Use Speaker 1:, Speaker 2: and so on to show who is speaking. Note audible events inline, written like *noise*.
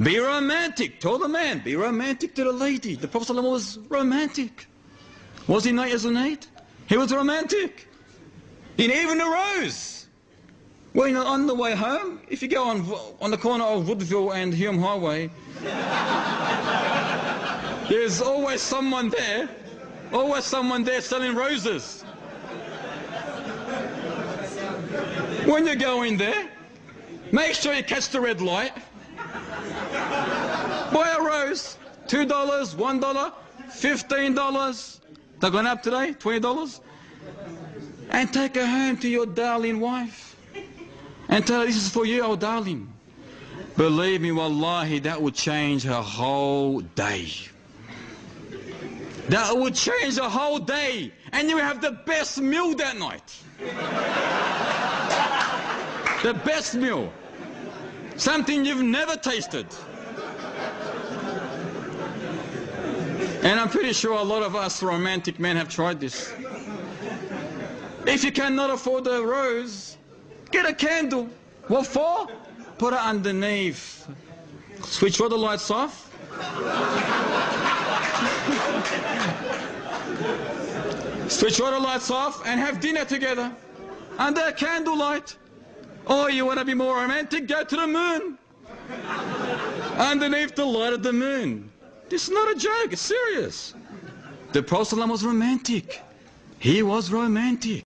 Speaker 1: Be romantic. Tell the man, be romantic to the lady. The Prophet was romantic. Was he not, Yazunate? He was romantic. He even arose. Well, you know, on the way home, if you go on, on the corner of Woodville and Hume Highway, *laughs* there's always someone there, always someone there selling roses. When you go in there, make sure you catch the red light. Buy a rose, $2, $1, $15. They're going up today, $20. And take her home to your darling wife. And tell her, this is for you, oh darling. Believe me, wallahi, that would change her whole day. That would change the whole day. And you have the best meal that night. the best meal. Something you've never tasted. And I'm pretty sure a lot of us romantic men have tried this. If you cannot afford a rose, get a candle. What for? Put it underneath. Switch all the lights off. Switch all the lights off and have dinner together under a candlelight. Or you want to be more romantic, go to the moon. Underneath the light of the moon. This is not a joke, it's serious. The Prophet was romantic. He was romantic.